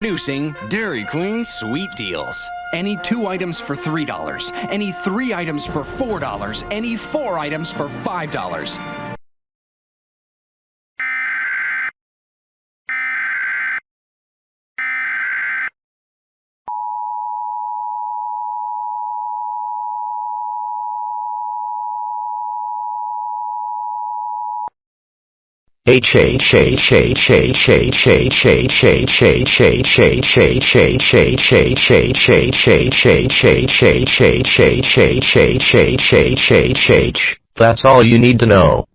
Introducing Dairy Queen Sweet Deals. Any two items for $3, any three items for $4, any four items for $5. That's all you need to know.